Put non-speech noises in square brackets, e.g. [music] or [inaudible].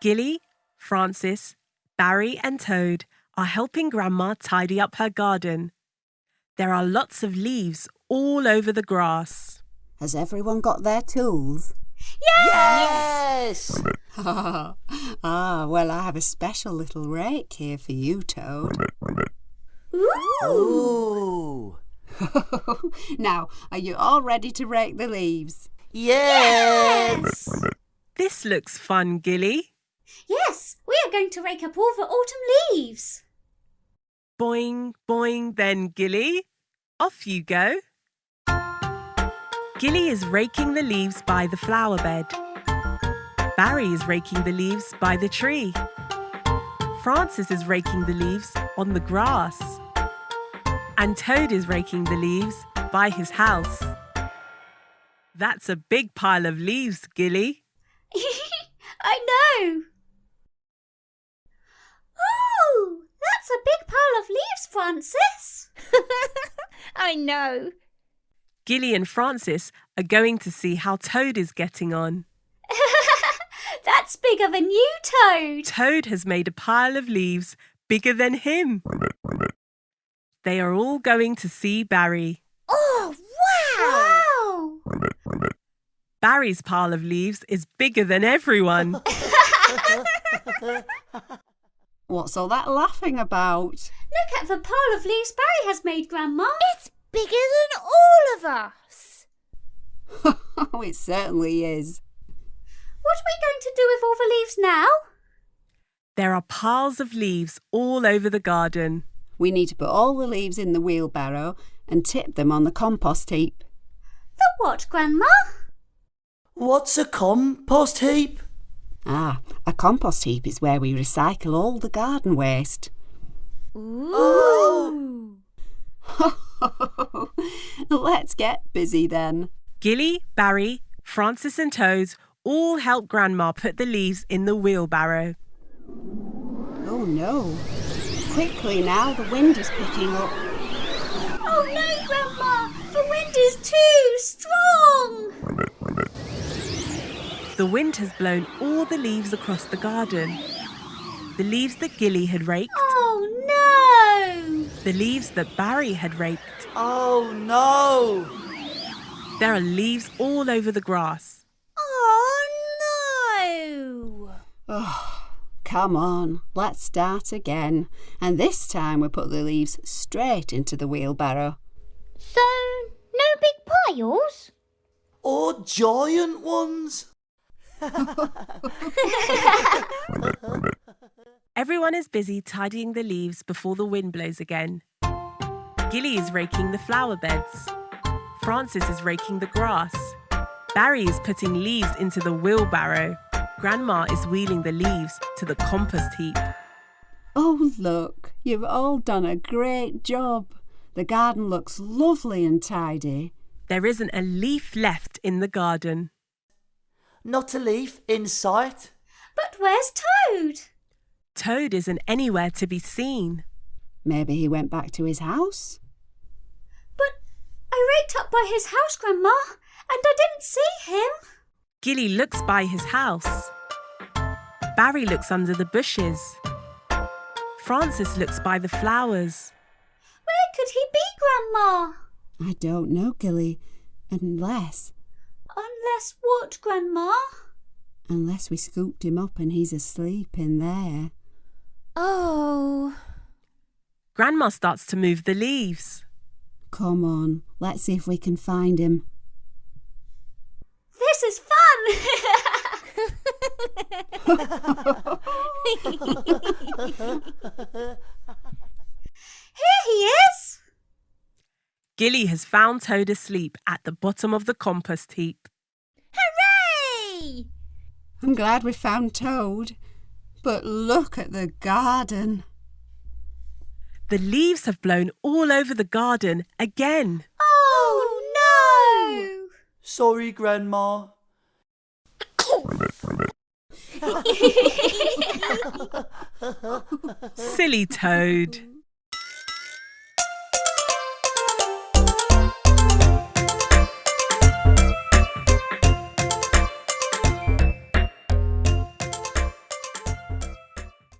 Gilly, Francis, Barry, and Toad are helping Grandma tidy up her garden. There are lots of leaves all over the grass. Has everyone got their tools? Yes! yes! [laughs] ah, well, I have a special little rake here for you, Toad. Ooh! [laughs] now, are you all ready to rake the leaves? Yes! This looks fun, Gilly. Yes, we are going to rake up all the autumn leaves. Boing, boing, then Gilly. Off you go. Gilly is raking the leaves by the flower bed. Barry is raking the leaves by the tree. Francis is raking the leaves on the grass. And Toad is raking the leaves by his house. That's a big pile of leaves, Gilly. [laughs] I know. Ooh, that's a big pile of leaves, Francis. I know. Gilly and Francis are going to see how Toad is getting on. [laughs] that's bigger than you, Toad. Toad has made a pile of leaves bigger than him. They are all going to see Barry. Oh, wow! Wow! Barry's pile of leaves is bigger than everyone. [laughs] What's all that laughing about? Look at the pile of leaves Barry has made, Grandma. It's bigger than all of us. [laughs] oh, it certainly is. What are we going to do with all the leaves now? There are piles of leaves all over the garden. We need to put all the leaves in the wheelbarrow and tip them on the compost heap. The what, Grandma? What's a compost heap? Ah, a compost heap is where we recycle all the garden waste. Ooh. [laughs] [laughs] [laughs] Let's get busy then. Gilly, Barry, Francis, and Toad all help Grandma put the leaves in the wheelbarrow. Oh no. Quickly now, the wind is picking up. Oh no, Grandma! The wind is too strong! The wind has blown all the leaves across the garden. The leaves that Gilly had raked, no! The leaves that Barry had raked. Oh no! There are leaves all over the grass. Oh, no! Oh, come on, let's start again. And this time we put the leaves straight into the wheelbarrow. So, no big piles? Or giant ones? [laughs] [laughs] [laughs] Everyone is busy tidying the leaves before the wind blows again. Gilly is raking the flower beds. Francis is raking the grass. Barry is putting leaves into the wheelbarrow. Grandma is wheeling the leaves to the compost heap. Oh, look, you've all done a great job. The garden looks lovely and tidy. There isn't a leaf left in the garden. Not a leaf in sight? But where's Toad? Toad isn't anywhere to be seen. Maybe he went back to his house? But I raked up by his house, Grandma, and I didn't see him. Gilly looks by his house. Barry looks under the bushes. Francis looks by the flowers. Where could he be, Grandma? I don't know, Gilly. Unless, Unless what, Grandma? unless we scooped him up and he's asleep in there. Oh. Grandma starts to move the leaves. Come on, let's see if we can find him. This is fun! Here he is! Gilly has found Toad asleep at the bottom of the compost heap. Hooray! I'm glad we found Toad. But look at the garden. The leaves have blown all over the garden again. Oh, no! Sorry, Grandma. Silly Toad.